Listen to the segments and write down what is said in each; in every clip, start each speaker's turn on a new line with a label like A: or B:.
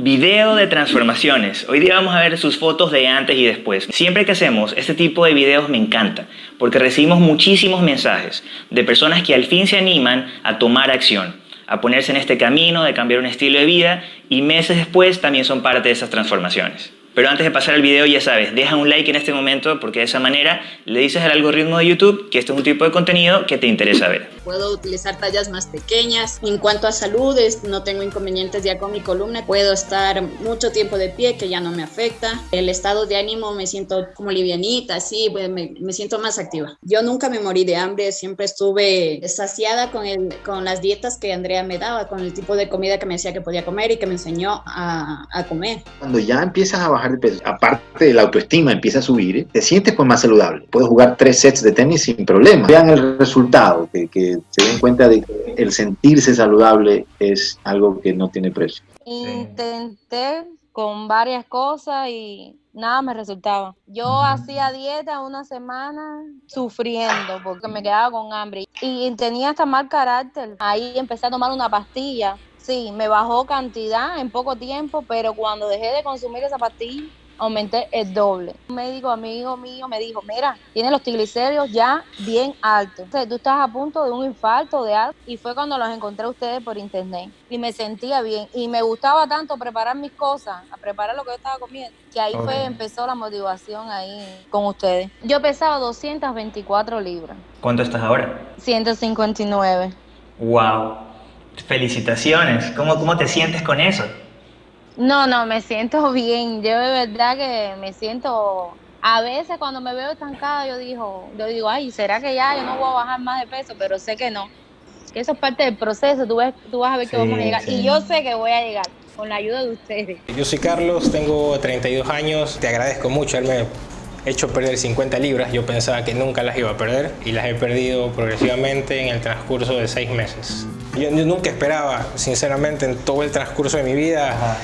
A: Video de transformaciones. Hoy día vamos a ver sus fotos de antes y después. Siempre que hacemos este tipo de videos me encanta, porque recibimos muchísimos mensajes de personas que al fin se animan a tomar acción, a ponerse en este camino de cambiar un estilo de vida y meses después también son parte de esas transformaciones. Pero antes de pasar al video, ya sabes, deja un like en este momento porque de esa manera le dices al algoritmo de YouTube que este es un tipo de contenido que te interesa ver.
B: Puedo utilizar tallas más pequeñas. En cuanto a salud, no tengo inconvenientes ya con mi columna. Puedo estar mucho tiempo de pie, que ya no me afecta. El estado de ánimo me siento como livianita, así, me, me siento más activa. Yo nunca me morí de hambre, siempre estuve saciada con, el, con las dietas que Andrea me daba, con el tipo de comida que me decía que podía comer y que me enseñó a, a comer.
C: Cuando ya empiezas a bajar de peso, aparte de la autoestima empieza a subir, te sientes pues más saludable. Puedes jugar tres sets de tenis sin problema. Vean el resultado, que, que se den cuenta de que el sentirse saludable es algo que no tiene precio.
D: Intenté con varias cosas y nada me resultaba. Yo hacía dieta una semana sufriendo porque me quedaba con hambre y tenía hasta mal carácter. Ahí empecé a tomar una pastilla sí, me bajó cantidad en poco tiempo, pero cuando dejé de consumir esa pastilla, aumenté el doble. Un médico amigo mío me dijo, mira, tienes los triglicéridos ya bien altos. O sea, tú estás a punto de un infarto, de algo. Y fue cuando los encontré a ustedes por internet. Y me sentía bien. Y me gustaba tanto preparar mis cosas, a preparar lo que yo estaba comiendo, que ahí fue, empezó la motivación ahí con ustedes. Yo pesaba 224 libras.
A: ¿Cuánto estás ahora?
D: 159.
A: ¡Wow! Felicitaciones. ¿Cómo, ¿Cómo te sientes con eso?
D: No, no, me siento bien. Yo de verdad que me siento... A veces cuando me veo estancada yo digo, yo digo, ay, ¿será que ya yo no voy a bajar más de peso? Pero sé que no. Que eso es parte del proceso. Tú, ves, tú vas a ver que vamos a llegar. Y yo sé que voy a llegar con la ayuda de ustedes.
E: Yo soy Carlos, tengo 32 años. Te agradezco mucho haberme hecho perder 50 libras. Yo pensaba que nunca las iba a perder y las he perdido progresivamente en el transcurso de seis meses. Yo, nunca esperaba, sinceramente, en todo el transcurso de mi vida,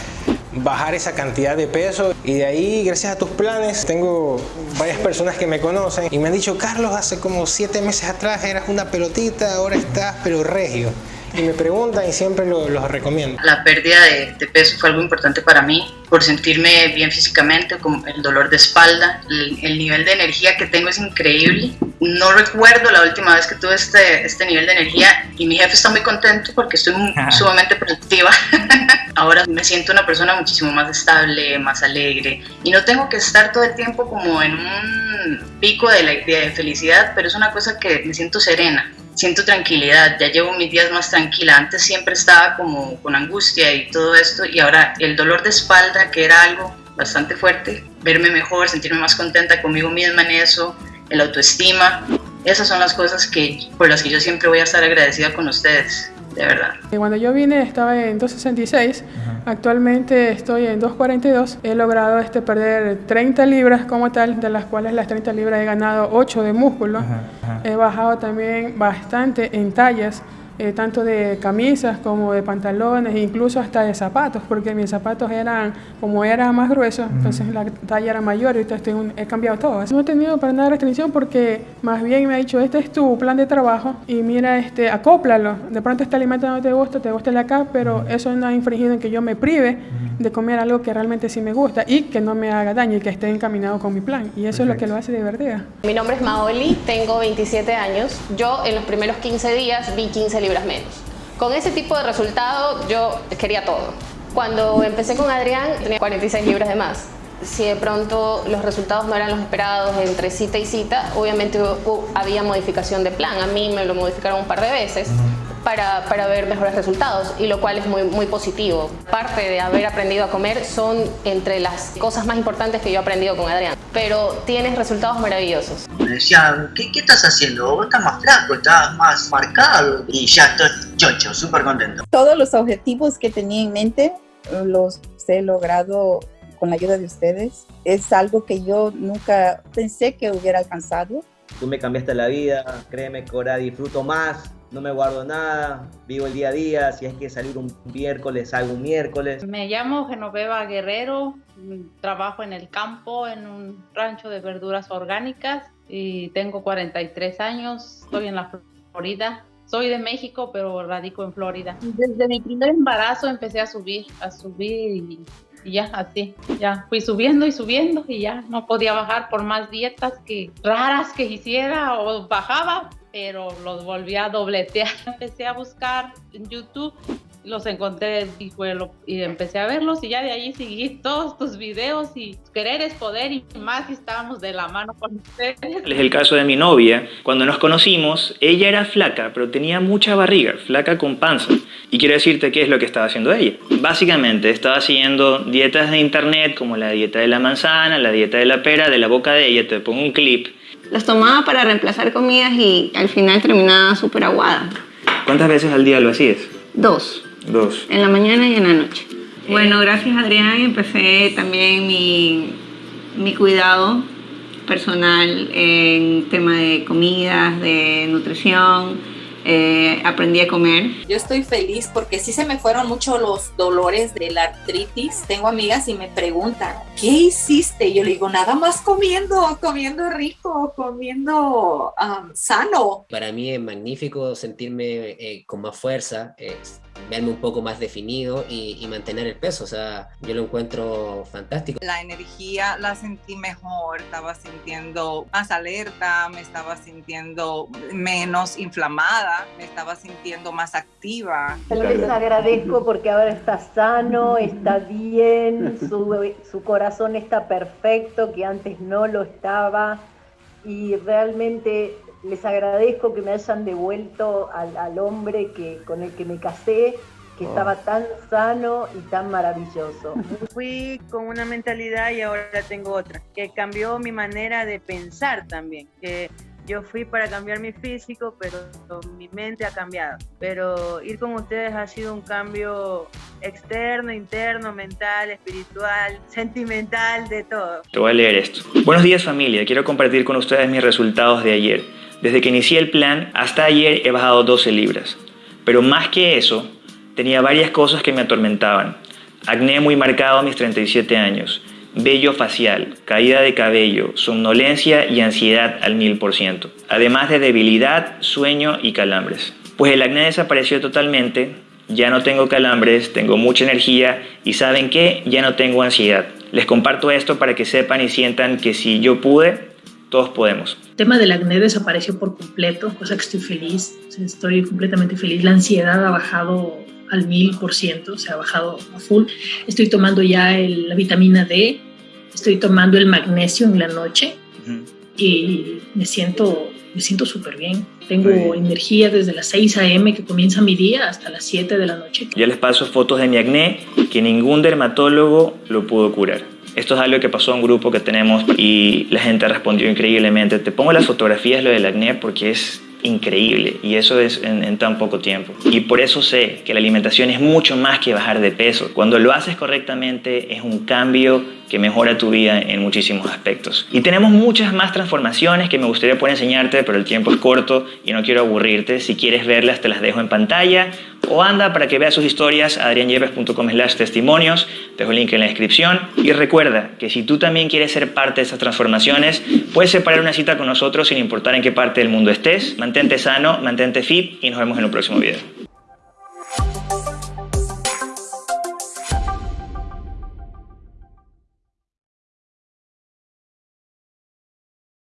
E: bajar esa cantidad de peso. Y de ahí, gracias a tus planes, tengo varias personas que me conocen y me han dicho, Carlos, hace como siete meses atrás eras una pelotita, ahora estás pero regio y me preguntan y siempre los recomiendo.
F: La pérdida de, peso fue algo importante para mí por sentirme bien físicamente, con el dolor de espalda, el, nivel de energía que tengo es increíble. No recuerdo la última vez que tuve este, este nivel de energía y mi jefe está muy contento porque estoy sumamente productiva. Ahora me siento una persona muchísimo más estable, más alegre y no tengo que estar todo el tiempo como en un pico de, de felicidad, pero es una cosa que me siento serena siento tranquilidad, ya llevo mis días más tranquila. Antes siempre estaba como con angustia y todo esto y ahora el dolor de espalda, que era algo bastante fuerte, verme mejor, sentirme más contenta conmigo misma en eso, el autoestima, esas son las cosas que, por las que yo siempre voy a estar agradecida con ustedes de verdad.
G: Cuando yo vine estaba en 266, actualmente estoy en 242. He logrado este, perder 30 libras como tal, de las cuales las 30 libras he ganado 8 de músculo. He bajado también bastante en tallas. Eh, tanto de camisas como de pantalones, incluso hasta de zapatos, porque mis zapatos eran, como era más grueso, entonces la talla era mayor y estoy he cambiado todo. No he tenido para nada restricción porque más bien me ha dicho, este es tu plan de trabajo y mira, este, acóplalo. De pronto este alimento no te gusta, te gusta el acá, pero eso no ha infringido en que yo me prive de comer algo que realmente sí me gusta y que no me haga daño y que esté encaminado con mi plan. Y eso es lo que lo hace de verdad.
H: Mi nombre es Maoli, tengo 27 años. Yo en los primeros 15 días vi 15 libras menos. Con ese tipo de resultado yo quería todo. Cuando empecé con Adrián tenía 46 libras de más. Si de pronto los resultados no eran los esperados entre cita y cita, obviamente había modificación de plan. A mí me lo modificaron un par de veces para, para, ver mejores resultados y lo cual es muy, muy positivo. Parte de haber aprendido a comer son entre las cosas más importantes que yo he aprendido con Adrián, pero tienes resultados maravillosos.
I: Me decían, ¿qué, qué estás haciendo? Vos estás más flaco, estás más marcado y ya estoy chocho, súper contento.
J: Todos los objetivos que tenía en mente los he logrado con la ayuda de ustedes. Es algo que yo nunca pensé que hubiera alcanzado.
K: Tú me cambiaste la vida, créeme que ahora disfruto más no me guardo nada, vivo el día a día, si hay que salir un miércoles, salgo un miércoles.
L: Me llamo Genoveva Guerrero, trabajo en el campo, en un rancho de verduras orgánicas y tengo 43 años, estoy en la Florida. soy de México, pero radico en Florida. Desde mi primer embarazo empecé a subir, a subir y, y ya así, ya fui subiendo y subiendo y ya no podía bajar por más dietas que raras que hiciera o bajaba, pero los volví a dobletear. Empecé a buscar en YouTube los encontré y, fue lo- y empecé a verlos y ya de ahí seguí todos tus videos y querer es poder y más si estábamos de la mano con ustedes.
A: Es el caso de mi novia. Cuando nos conocimos, ella era flaca, pero tenía mucha barriga, flaca con panza. Y quiero decirte qué es lo que estaba haciendo ella. Básicamente estaba siguiendo dietas de internet como la dieta de la manzana, la dieta de la pera, de la boca de ella. Te pongo un clip.
M: Las tomaba para reemplazar comidas y al final terminaba súper aguada.
A: ¿Cuántas veces al día lo hacías?
M: Dos,
A: Dos.
M: en la mañana y en la noche. Bueno, gracias Adrián empecé también mi, mi cuidado personal en tema de comidas, de nutrición. eh, aprendí a comer.
N: Yo estoy feliz porque sí se me fueron mucho los dolores de la artritis. Tengo amigas y me preguntan, ¿qué hiciste? Y yo le digo, nada más comiendo, comiendo rico, comiendo um, sano.
O: Para mí es magnífico sentirme eh, con más fuerza, eh, verme un poco más definido y, y mantener el peso. O sea, yo lo encuentro fantástico.
P: La energía la sentí mejor, estaba sintiendo más alerta, me estaba sintiendo menos inflamada, me estaba sintiendo más activa.
Q: Les agradezco porque ahora está sano, está bien, su, su corazón está perfecto, que antes no lo estaba. Y realmente les agradezco que me hayan devuelto al, al hombre que, con el que me casé, que
R: Oh.
Q: estaba tan sano y tan maravilloso.
R: Fui con una mentalidad y ahora tengo otra, que cambió mi manera de pensar también, que yo fui para cambiar mi físico, pero mi mente ha cambiado. Pero ir con ustedes ha sido un cambio externo, interno, mental, espiritual, sentimental, de todo.
A: Te voy a leer esto. Buenos días familia, quiero compartir con ustedes mis resultados de ayer. Desde que inicié el plan hasta ayer he bajado 12 libras. Pero más que eso, tenía varias cosas que me atormentaban. Acné muy marcado a mis 37 años, vello facial, caída de cabello, somnolencia y ansiedad al 1000%. Además de debilidad, sueño y calambres. Pues el acné desapareció totalmente, ya no tengo calambres, tengo mucha energía y ¿saben qué? Ya no tengo ansiedad. Les comparto esto para que sepan y sientan que si yo pude, todos podemos.
S: El tema del acné desapareció por completo, cosa que estoy feliz, estoy completamente feliz. La ansiedad ha bajado al mil por ciento, se ha bajado a full. Estoy tomando ya el- la vitamina D, estoy tomando el magnesio en la noche y me siento me siento súper bien. Tengo energía desde las 6 a.m. que comienza mi día hasta las 7 de la noche.
A: Ya les paso fotos de mi acné que ningún dermatólogo lo pudo curar. Esto es algo que pasó a un grupo que tenemos y la gente respondió increíblemente. Te pongo las fotografías lo del acné porque es increíble y eso es en, en tan poco tiempo. Y por eso sé que la alimentación es mucho más que bajar de peso. Cuando lo haces correctamente es un cambio que mejora tu vida en muchísimos aspectos. Y tenemos muchas más transformaciones que me gustaría poder enseñarte, pero el tiempo es corto y no quiero aburrirte. Si quieres verlas te las dejo en pantalla o anda para que veas sus historias a adrianyepes.com slash testimonios, dejo el link en la descripción. Y recuerda que si tú también quieres ser parte de estas transformaciones, puedes separar una cita con nosotros sin importar en qué parte del mundo estés. Mantente sano, mantente fit y nos vemos en un próximo video.